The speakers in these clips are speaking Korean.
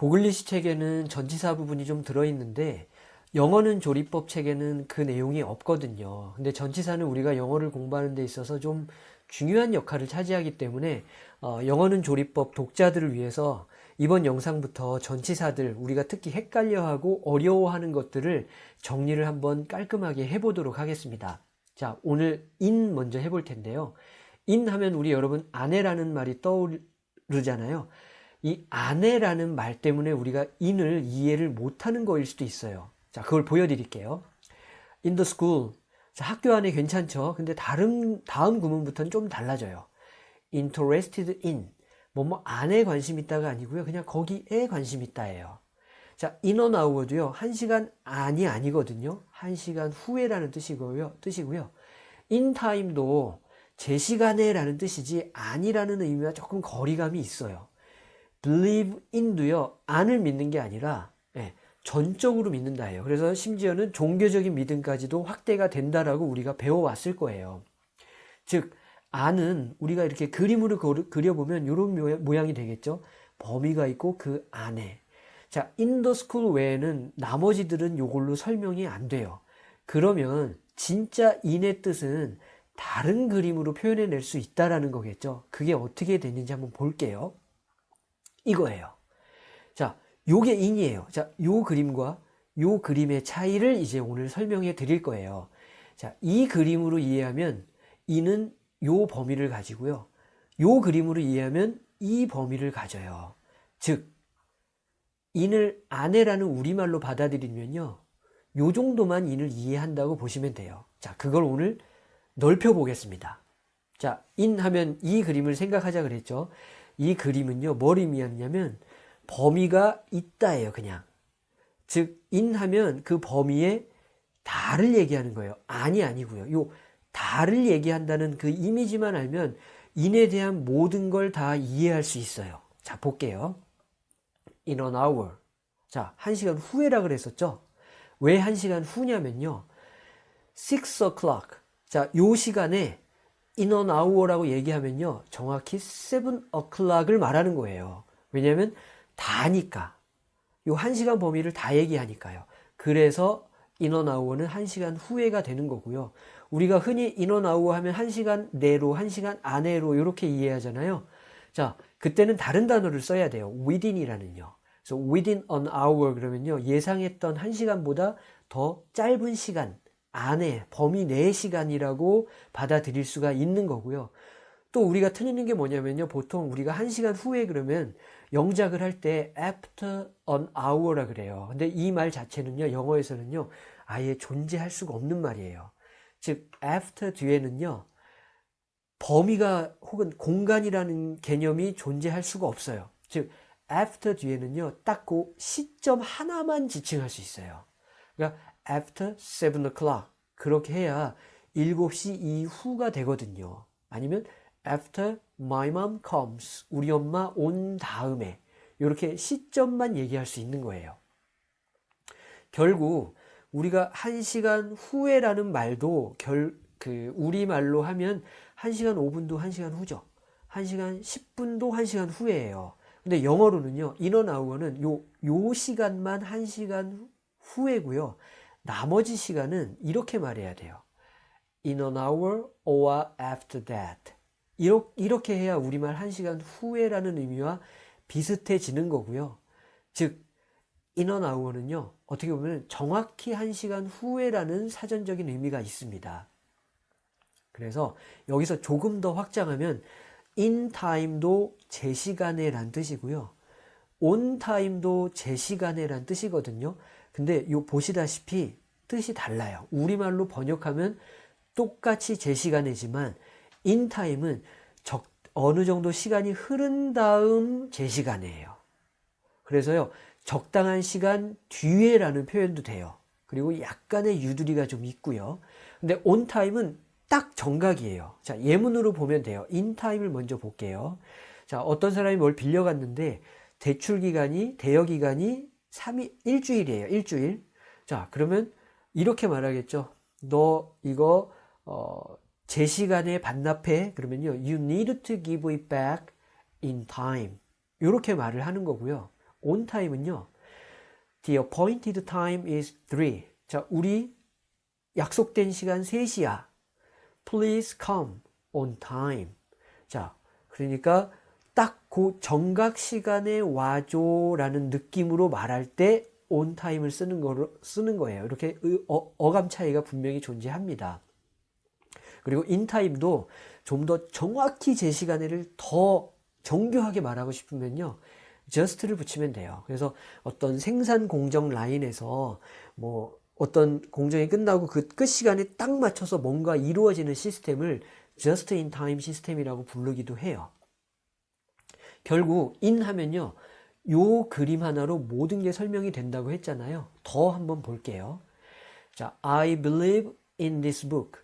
보글리시 책에는 전치사 부분이 좀 들어있는데 영어는 조리법 책에는 그 내용이 없거든요. 근데 전치사는 우리가 영어를 공부하는 데 있어서 좀 중요한 역할을 차지하기 때문에 어, 영어는 조리법 독자들을 위해서 이번 영상부터 전치사들 우리가 특히 헷갈려하고 어려워하는 것들을 정리를 한번 깔끔하게 해보도록 하겠습니다. 자 오늘 in 먼저 해볼 텐데요. in 하면 우리 여러분 안에라는 말이 떠오르잖아요. 이 아내라는 말 때문에 우리가 인을 이해를 못하는 거일 수도 있어요. 자, 그걸 보여드릴게요. In the school. 자, 학교 안에 괜찮죠? 근데 다른, 다음 구문부터는 좀 달라져요. interested in. 뭐, 뭐, 안에 관심 있다가 아니고요. 그냥 거기에 관심 있다예요. 자, in or out도요. 한 시간 안이 아니거든요. 한 시간 후에라는 뜻이고요. 뜻이고요. in time도 제 시간에 라는 뜻이지 안이라는 의미와 조금 거리감이 있어요. Believe in도요. 안을 믿는 게 아니라 예, 전적으로 믿는다예요. 그래서 심지어는 종교적인 믿음까지도 확대가 된다라고 우리가 배워왔을 거예요. 즉 안은 우리가 이렇게 그림으로 그려보면 이런 모양이 되겠죠. 범위가 있고 그 안에 자 in the school 외에는 나머지들은 이걸로 설명이 안 돼요. 그러면 진짜 인의 뜻은 다른 그림으로 표현해낼 수 있다라는 거겠죠. 그게 어떻게 됐는지 한번 볼게요. 이거예요. 자, 요게 인이에요. 자, 요 그림과 요 그림의 차이를 이제 오늘 설명해 드릴 거예요. 자, 이 그림으로 이해하면 인은 요 범위를 가지고요. 요 그림으로 이해하면 이 범위를 가져요. 즉, 인을 아내라는 우리말로 받아들이면요. 요 정도만 인을 이해한다고 보시면 돼요. 자, 그걸 오늘 넓혀 보겠습니다. 자, 인 하면 이 그림을 생각하자 그랬죠. 이 그림은요, 뭘 의미하냐면 범위가 있다예요, 그냥. 즉, 인하면 그 범위에 다를 얘기하는 거예요. 아니, 아니고요. 요 다를 얘기한다는 그 이미지만 알면 인에 대한 모든 걸 다 이해할 수 있어요. 자, 볼게요. In an hour. 자, 한 시간 후에라 그랬었죠? 왜한 시간 후냐면요. 6 o'clock. 자, 요 시간에 an hour라고 얘기하면요. 정확히 7 o'clock을 말하는 거예요. 왜냐하면 다니까. 요 1시간 범위를 다 얘기하니까요. 그래서 인원 아우어는 1시간 후에가 되는 거고요. 우리가 흔히 인원 아우어 하면 1시간 내로, 1시간 안에로 이렇게 이해하잖아요. 자, 그때는 다른 단어를 써야 돼요. within이라는요. 그래서 within an hour 그러면요. 예상했던 1시간보다 더 짧은 시간 안에 범위 내 시간이라고 받아들일 수가 있는 거고요. 또 우리가 틀리는 게 뭐냐면요. 보통 우리가 1시간 후에 그러면 영작을 할 때 after an hour라 그래요. 근데 이 말 자체는요. 영어에서는요. 아예 존재할 수가 없는 말이에요. 즉 after 뒤에는요. 범위가 혹은 공간이라는 개념이 존재할 수가 없어요. 즉 after 뒤에는요. 딱 그 시점 하나만 지칭할 수 있어요. 그러니까 after 7 o'clock 그렇게 해야 7시 이후가 되거든요. 아니면 after my mom comes 우리 엄마 온 다음에 이렇게 시점만 얘기할 수 있는 거예요. 결국 우리가 1시간 후에 라는 말도 결, 그 우리말로 하면 1시간 5분도 1시간 후죠. 1시간 10분도 1시간 후에예요. 근데 영어로는요. 인어나우어는 요, 요 시간만 1시간 후에고요. 나머지 시간은 이렇게 말해야 돼요. In an hour or after that. 이렇게 해야 우리말 1시간 후에라는 의미와 비슷해지는 거고요. 즉 인원 아우어는요. 어떻게 보면 정확히 1시간 후에라는 사전적인 의미가 있습니다. 그래서 여기서 조금 더 확장하면 in time도 제 시간에 란 뜻이고요. on time도 제 시간에 란 뜻이거든요. 근데 요 보시다시피 뜻이 달라요. 우리말로 번역하면 똑같이 제 시간이지만 인타임은 적, 어느 정도 시간이 흐른 다음 제 시간이에요. 그래서요, 적당한 시간 뒤에라는 표현도 돼요. 그리고 약간의 유두리가 좀 있고요. 근데 온타임은 딱 정각이에요. 자, 예문으로 보면 돼요. 인타임을 먼저 볼게요. 자, 어떤 사람이 뭘 빌려갔는데 대출 기간이 대여 기간이 3일 일주일이에요. 일주일. 자, 그러면 이렇게 말하겠죠. 너 이거 어, 제 시간에 반납해 그러면요 you need to give it back in time 이렇게 말을 하는 거고요 on time은요. The appointed time is 3. 자, 우리 약속된 시간 3시야. Please come on time. 자, 그러니까 딱 그 정각 시간에 와줘라는 느낌으로 말할 때 time을 쓰는 거 쓰는 거예요. 이렇게 어, 어감 차이가 분명히 존재합니다. 그리고 time도 좀 더 정확히 제 시간을 더 정교하게 말하고 싶으면요. just를 붙이면 돼요. 그래서 어떤 생산 공정 라인에서 뭐 어떤 공정이 끝나고 그 끝 시간에 딱 맞춰서 뭔가 이루어지는 시스템을 just in time 시스템이라고 부르기도 해요. 결국 in 하면요. 요 그림 하나로 모든 게 설명이 된다고 했잖아요. 더 한번 볼게요. 자, I believe in this book.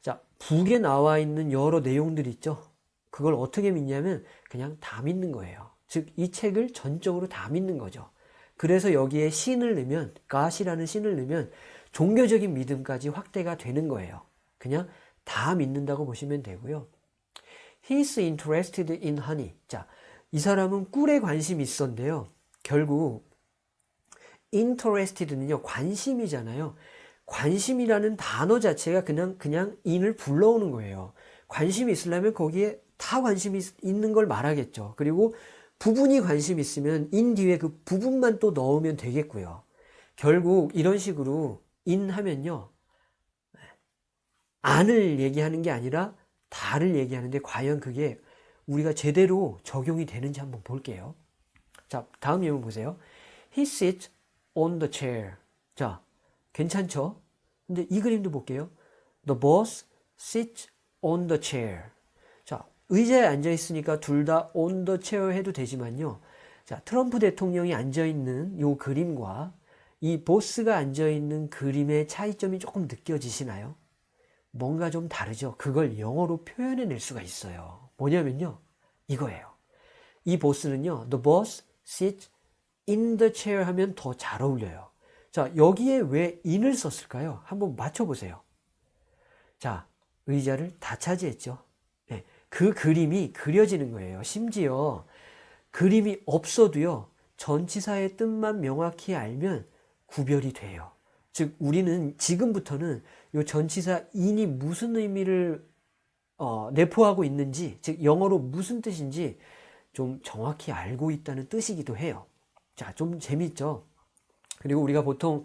자, 북에 나와 있는 여러 내용들 있죠. 그걸 어떻게 믿냐면 그냥 다 믿는 거예요. 즉, 이 책을 전적으로 다 믿는 거죠. 그래서 여기에 신을 넣으면, God이라는 신을 넣으면 종교적인 믿음까지 확대가 되는 거예요. 그냥 다 믿는다고 보시면 되고요. He's interested in honey. 자, 이 사람은 꿀에 관심이 있었는데요. 결국 interested는요 관심이잖아요. 관심이라는 단어 자체가 그냥 그냥 in을 불러오는 거예요. 관심이 있으려면 거기에 다 관심이 있는 걸 말하겠죠. 그리고 부분이 관심 있으면 in 뒤에 그 부분만 또 넣으면 되겠고요. 결국 이런 식으로 in 하면요. 안을 얘기하는 게 아니라 다를 얘기하는데 과연 그게 우리가 제대로 적용이 되는지 한번 볼게요. 자, 다음 예문 보세요. He sits on the chair. 자, 괜찮죠? 근데 이 그림도 볼게요. The boss sits on the chair. 자, 의자에 앉아 있으니까 둘 다 on the chair 해도 되지만요. 자, 트럼프 대통령이 앉아 있는 이 그림과 이 보스가 앉아 있는 그림의 차이점이 조금 느껴지시나요? 뭔가 좀 다르죠. 그걸 영어로 표현해 낼 수가 있어요. 뭐냐면요. 이거예요. 이 보스는요. The boss sits in the chair 하면 더 잘 어울려요. 자, 여기에 왜 in을 썼을까요? 한번 맞춰보세요. 자, 의자를 다 차지했죠. 네, 그 그림이 그려지는 거예요. 심지어 그림이 없어도요. 전치사의 뜻만 명확히 알면 구별이 돼요. 즉 우리는 지금부터는 이 전치사 in이 무슨 의미를 어, 내포하고 있는지 즉 영어로 무슨 뜻인지 좀 정확히 알고 있다는 뜻이기도 해요. 자, 좀 재밌죠? 그리고 우리가 보통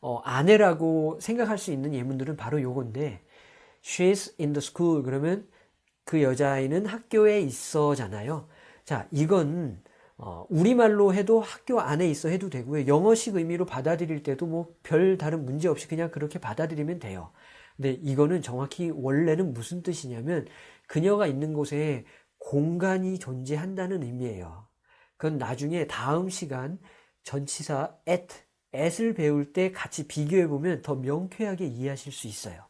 어, 아내라고 생각할 수 있는 예문들은 바로 요건데 she's in the school 그러면 그 여자아이는 학교에 있어 잖아요. 자, 이건 어, 우리말로 해도 학교 안에 있어 해도 되고요. 영어식 의미로 받아들일 때도 뭐 별 다른 문제 없이 그냥 그렇게 받아들이면 돼요. 근데 이거는 정확히 원래는 무슨 뜻이냐면 그녀가 있는 곳에 공간이 존재한다는 의미예요. 그건 나중에 다음 시간 전치사 at, at을 배울 때 같이 비교해 보면 더 명쾌하게 이해하실 수 있어요.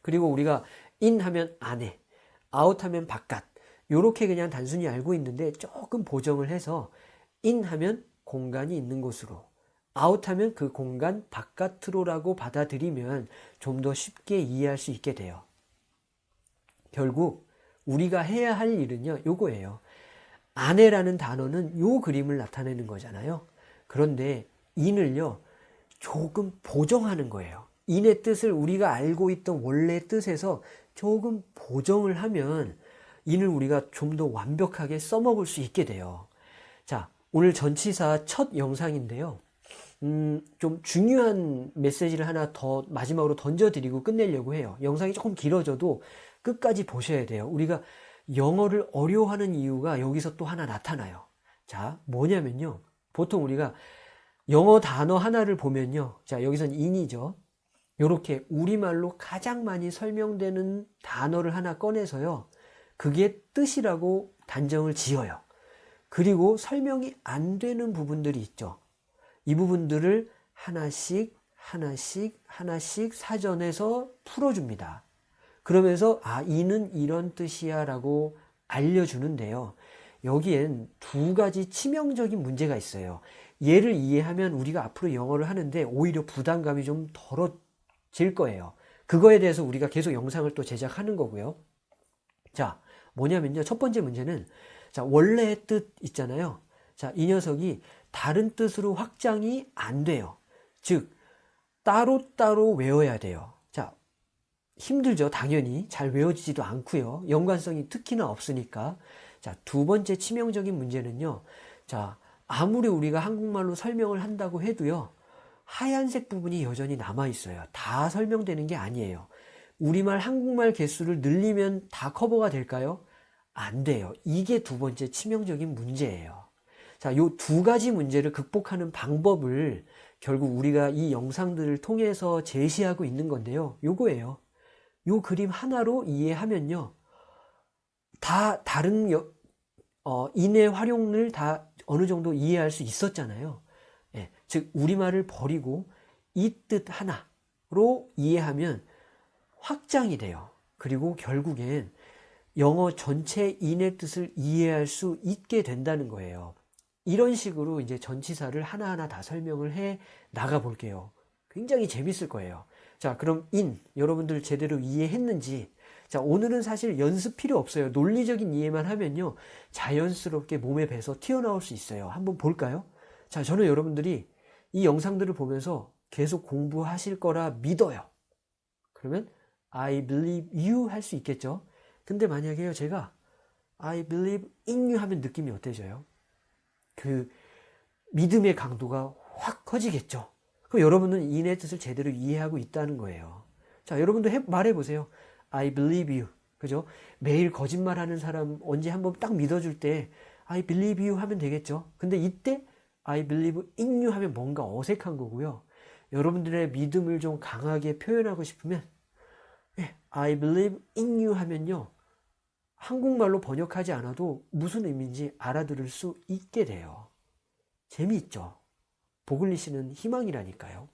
그리고 우리가 in 하면 안에, out 하면 바깥, 이렇게 그냥 단순히 알고 있는데 조금 보정을 해서 in 하면 공간이 있는 곳으로 out 하면 그 공간 바깥으로라고 받아들이면 좀 더 쉽게 이해할 수 있게 돼요. 결국 우리가 해야 할 일은요, 요거예요. 아내라는 단어는 요 그림을 나타내는 거잖아요. 그런데 in을요, 조금 보정하는 거예요. in의 뜻을 우리가 알고 있던 원래 뜻에서 조금 보정을 하면 인을 우리가 좀 더 완벽하게 써먹을 수 있게 돼요. 자, 오늘 전치사 첫 영상인데요. 음, 좀 중요한 메시지를 하나 더 마지막으로 던져드리고 끝내려고 해요. 영상이 조금 길어져도 끝까지 보셔야 돼요. 우리가 영어를 어려워하는 이유가 여기서 또 하나 나타나요. 자, 뭐냐면요. 보통 우리가 영어 단어 하나를 보면요. 자, 여기선 인이죠. 이렇게 우리말로 가장 많이 설명되는 단어를 하나 꺼내서요. 그게 뜻이라고 단정을 지어요. 그리고 설명이 안 되는 부분들이 있죠. 이 부분들을 하나씩 하나씩 하나씩 사전에서 풀어줍니다. 그러면서 아 이는 이런 뜻이야 라고 알려주는데요. 여기엔 두 가지 치명적인 문제가 있어요. 얘를 이해하면 우리가 앞으로 영어를 하는데 오히려 부담감이 좀 덜어질 거예요. 그거에 대해서 우리가 계속 영상을 또 제작하는 거고요. 자, 뭐냐면요. 첫 번째 문제는 자, 원래의 뜻 있잖아요. 자, 이 녀석이 다른 뜻으로 확장이 안 돼요. 즉, 따로따로 외워야 돼요. 자, 힘들죠. 당연히. 잘 외워지지도 않고요. 연관성이 특히나 없으니까. 자, 두 번째 치명적인 문제는요. 자, 아무리 우리가 한국말로 설명을 한다고 해도요. 하얀색 부분이 여전히 남아 있어요. 다 설명되는 게 아니에요. 우리말 한국말 개수를 늘리면 다 커버가 될까요? 안 돼요. 이게 두 번째 치명적인 문제예요. 자, 요 두 가지 문제를 극복하는 방법을 결국 우리가 이 영상들을 통해서 제시하고 있는 건데요. 요거예요. 요 그림 하나로 이해하면요. 다 다른 여, 어, 인의 활용을 다 어느 정도 이해할 수 있었잖아요. 예, 즉 우리말을 버리고 이 뜻 하나로 이해하면 확장이 돼요. 그리고 결국엔 영어 전체 인의 뜻을 이해할 수 있게 된다는 거예요. 이런 식으로 이제 전치사를 하나하나 다 설명을 해 나가 볼게요. 굉장히 재밌을 거예요. 자, 그럼 in 여러분들 제대로 이해했는지 자, 오늘은 사실 연습 필요 없어요. 논리적인 이해만 하면요. 자연스럽게 몸에 배서 튀어나올 수 있어요. 한번 볼까요? 자, 저는 여러분들이 이 영상들을 보면서 계속 공부하실 거라 믿어요. 그러면 I believe you 할 수 있겠죠? 근데 만약에요, 제가 I believe in you 하면 느낌이 어때져요? 그 믿음의 강도가 확 커지겠죠? 그럼 여러분은 인의 뜻을 제대로 이해하고 있다는 거예요. 자, 여러분도 해, 말해보세요. I believe you. 그죠? 매일 거짓말하는 사람 언제 한번 딱 믿어줄 때 I believe you 하면 되겠죠? 근데 이때 I believe in you 하면 뭔가 어색한 거고요. 여러분들의 믿음을 좀 강하게 표현하고 싶으면 예, I believe in you 하면요. 한국말로 번역하지 않아도 무슨 의미인지 알아들을 수 있게 돼요. 재미있죠? 보글리 씨는 희망이라니까요.